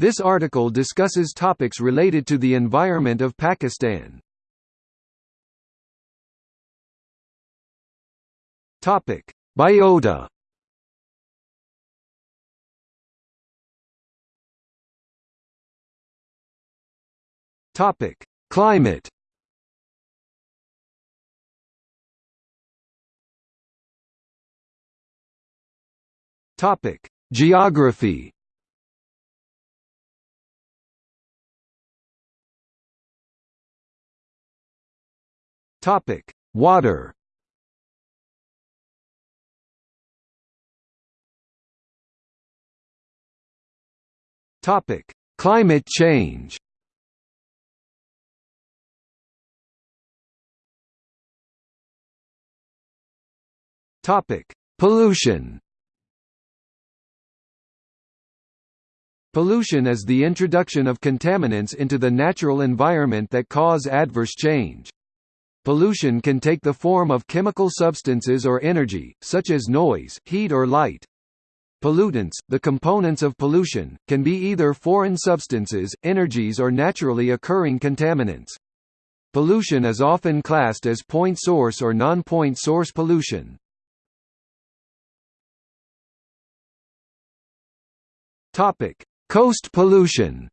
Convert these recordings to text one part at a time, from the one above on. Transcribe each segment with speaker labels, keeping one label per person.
Speaker 1: This article discusses topics related to the environment of Pakistan. Topic: Biota. Topic: Climate. Topic: Geography. Topic: Water. Topic: Climate change. Topic: Pollution. Pollution is the introduction of contaminants into the natural environment that cause adverse change. Pollution can take the form of chemical substances or energy, such as noise, heat or light. Pollutants, the components of pollution, can be either foreign substances, energies or naturally occurring contaminants. Pollution is often classed as point source or non-point source pollution. Coast pollution.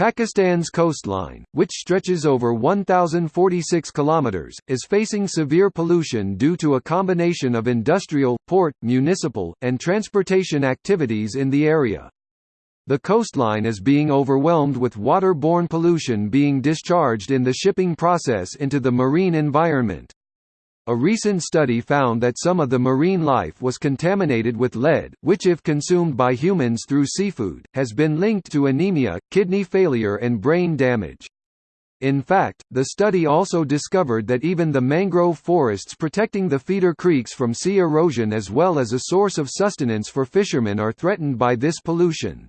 Speaker 1: Pakistan's coastline, which stretches over 1,046 kilometers, is facing severe pollution due to a combination of industrial, port, municipal, and transportation activities in the area. The coastline is being overwhelmed with water-borne pollution being discharged in the shipping process into the marine environment. A recent study found that some of the marine life was contaminated with lead, which if consumed by humans through seafood, has been linked to anemia, kidney failure and brain damage. In fact, the study also discovered that even the mangrove forests protecting the feeder creeks from sea erosion as well as a source of sustenance for fishermen are threatened by this pollution.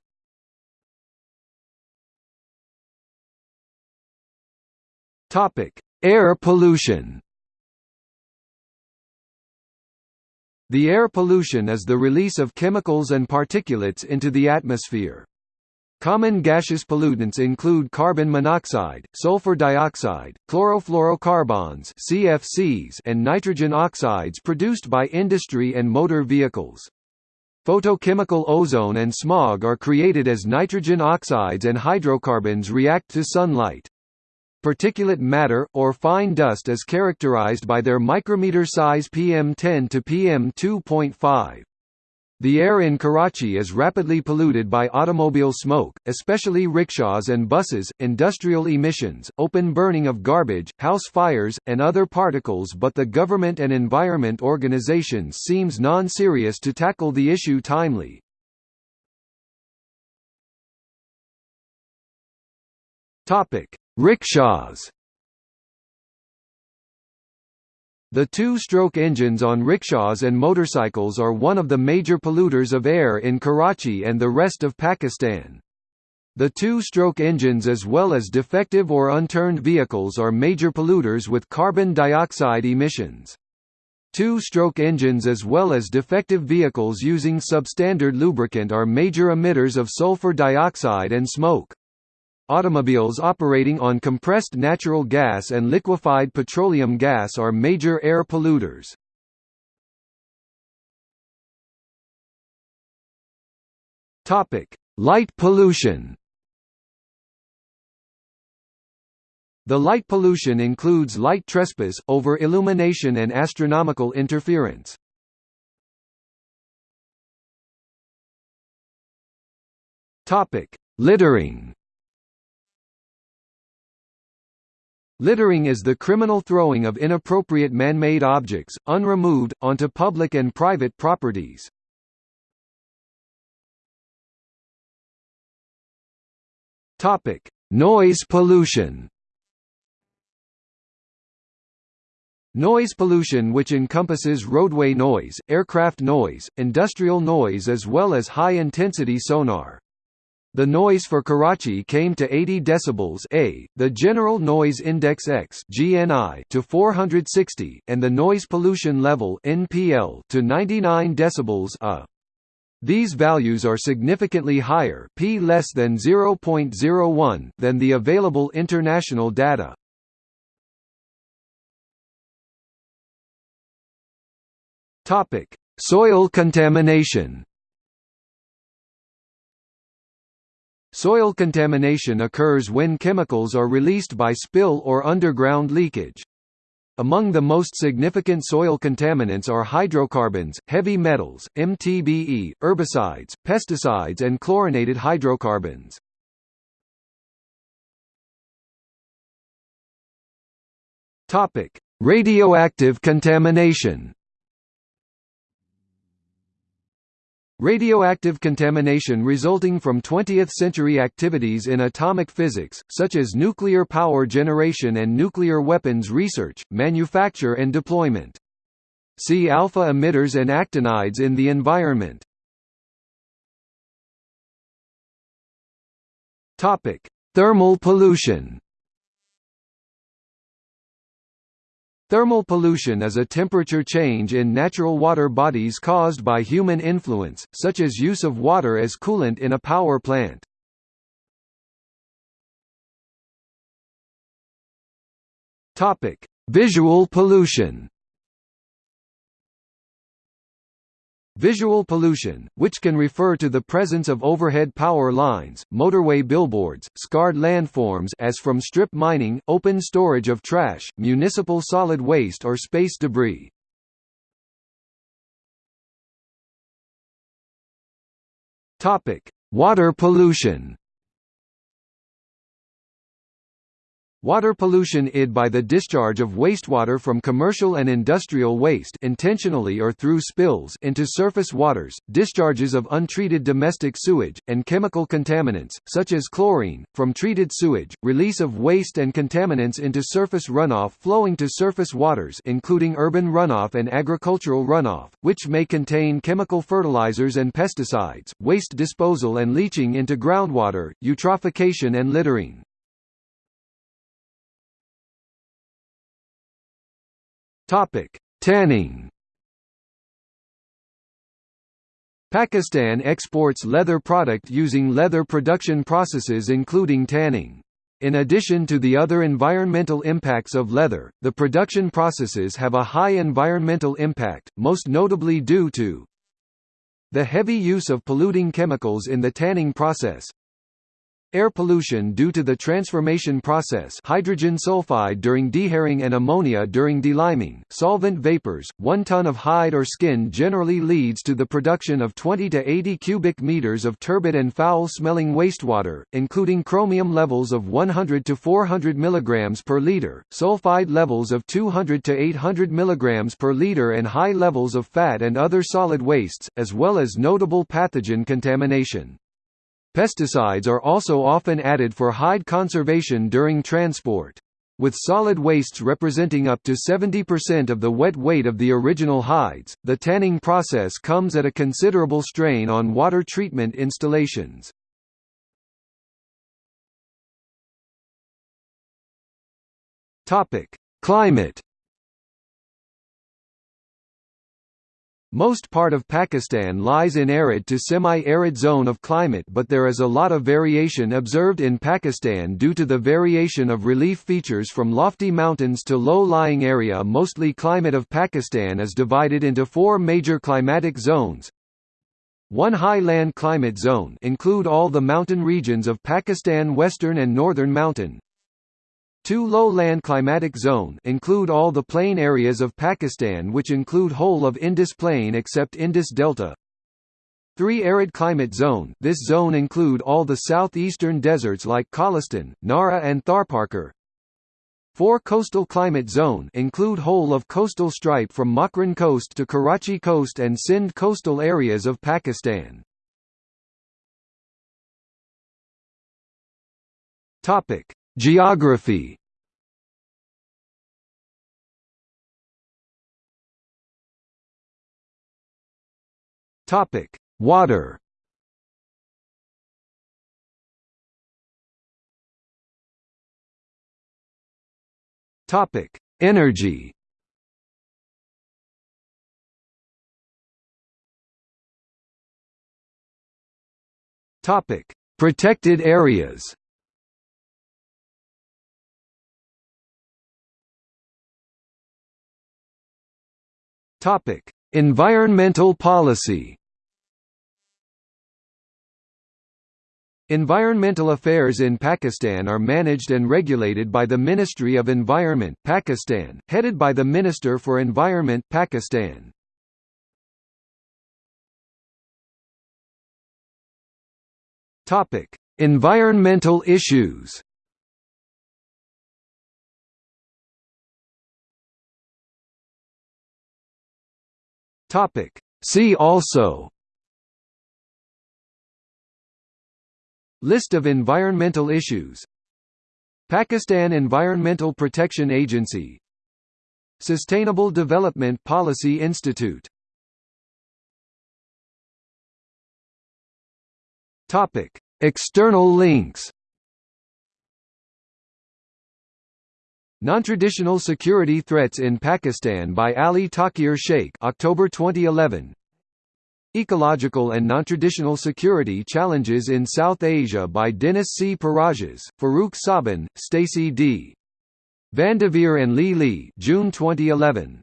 Speaker 1: Air pollution The air pollution is the release of chemicals and particulates into the atmosphere. Common gaseous pollutants include carbon monoxide, sulfur dioxide, chlorofluorocarbons (CFCs), and nitrogen oxides produced by industry and motor vehicles. Photochemical ozone and smog are created as nitrogen oxides and hydrocarbons react to sunlight. Particulate matter, or fine dust is characterized by their micrometer size PM10 to PM2.5. The air in Karachi is rapidly polluted by automobile smoke, especially rickshaws and buses, industrial emissions, open burning of garbage, house fires, and other particles but the government and environment organizations seems non-serious to tackle the issue timely. Topic: Rickshaws The two-stroke engines on rickshaws and motorcycles are one of the major polluters of air in Karachi and the rest of Pakistan. The two-stroke engines as well as defective or unturned vehicles are major polluters with carbon dioxide emissions. Two-stroke engines as well as defective vehicles using substandard lubricant are major emitters of sulfur dioxide and smoke. Automobiles operating on compressed natural gas and liquefied petroleum gas are major air polluters. Topic: Light pollution. The light pollution includes light trespass, over-illumination and astronomical interference. Topic: Littering. Littering is the criminal throwing of inappropriate man-made objects, unremoved, onto public and private properties. Topic: Noise pollution. Noise pollution which encompasses roadway noise, aircraft noise, industrial noise as well as high-intensity sonar. The noise for Karachi came to 80 decibels A, the General Noise Index X (GNI) to 460, and the noise pollution level (NPL) to 99 decibels A. These values are significantly higher p less than 0.01 than the available international data. Topic: Soil contamination. Soil contamination occurs when chemicals are released by spill or underground leakage. Among the most significant soil contaminants are hydrocarbons, heavy metals, MTBE, herbicides, pesticides and chlorinated hydrocarbons. Topic: Radioactive contamination. Radioactive contamination resulting from 20th-century activities in atomic physics, such as nuclear power generation and nuclear weapons research, manufacture and deployment. See alpha emitters and actinides in the environment. Thermal pollution Thermal pollution is a temperature change in natural water bodies caused by human influence, such as use of water as coolant in a power plant. Visual pollution. Visual pollution, which can refer to the presence of overhead power lines, motorway billboards, scarred landforms as from strip mining, open storage of trash, municipal solid waste or space debris. Water pollution Water pollution id by the discharge of wastewater from commercial and industrial waste intentionally or through spills into surface waters, discharges of untreated domestic sewage, and chemical contaminants, such as chlorine, from treated sewage, release of waste and contaminants into surface runoff flowing to surface waters including urban runoff and agricultural runoff, which may contain chemical fertilizers and pesticides, waste disposal and leaching into groundwater, eutrophication and littering. Topic: Tanning. Pakistan exports leather product using leather production processes including tanning. In addition to the other environmental impacts of leather, the production processes have a high environmental impact, most notably due to the heavy use of polluting chemicals in the tanning process, Air pollution due to the transformation process hydrogen sulfide during dehairing and ammonia during deliming, solvent vapors, 1 ton of hide or skin generally leads to the production of 20 to 80 cubic meters of turbid and foul-smelling wastewater, including chromium levels of 100 to 400 mg per liter, sulfide levels of 200 to 800 mg per liter and high levels of fat and other solid wastes, as well as notable pathogen contamination. Pesticides are also often added for hide conservation during transport. With solid wastes representing up to 70% of the wet weight of the original hides, the tanning process comes at a considerable strain on water treatment installations. Climate Most part of Pakistan lies in arid to semi-arid zone of climate but there is a lot of variation observed in Pakistan due to the variation of relief features from lofty mountains to low-lying area mostly climate of Pakistan is divided into four major climatic zones. One high land climate zone include all the mountain regions of Pakistan Western and Northern Mountain, Two low-land climatic zone include all the plain areas of Pakistan which include whole of Indus Plain except Indus Delta. Three arid climate zone this zone include all the southeastern deserts like Cholistan, Nara and Tharparkar. Four coastal climate zone include whole of coastal stripe from Makran coast to Karachi coast and Sindh coastal areas of Pakistan. Topic: Geography Topic: Water. Topic: Energy. Topic: Protected areas. Topic: Environmental policy. Environmental affairs in Pakistan are managed and regulated by the Ministry of Environment Pakistan, headed by the Minister for Environment Pakistan. Topic: Environmental issues. Topic: See also. List of environmental issues. Pakistan Environmental Protection Agency. Sustainable Development Policy Institute. External links Non-traditional security threats in Pakistan by Ali Tauqeer Sheikh October 2011 Ecological and non-traditional security challenges in South Asia by Dennis C. Pirages, Farooq Sobhan, Stacy D. Vandeveer and Li Li June 2011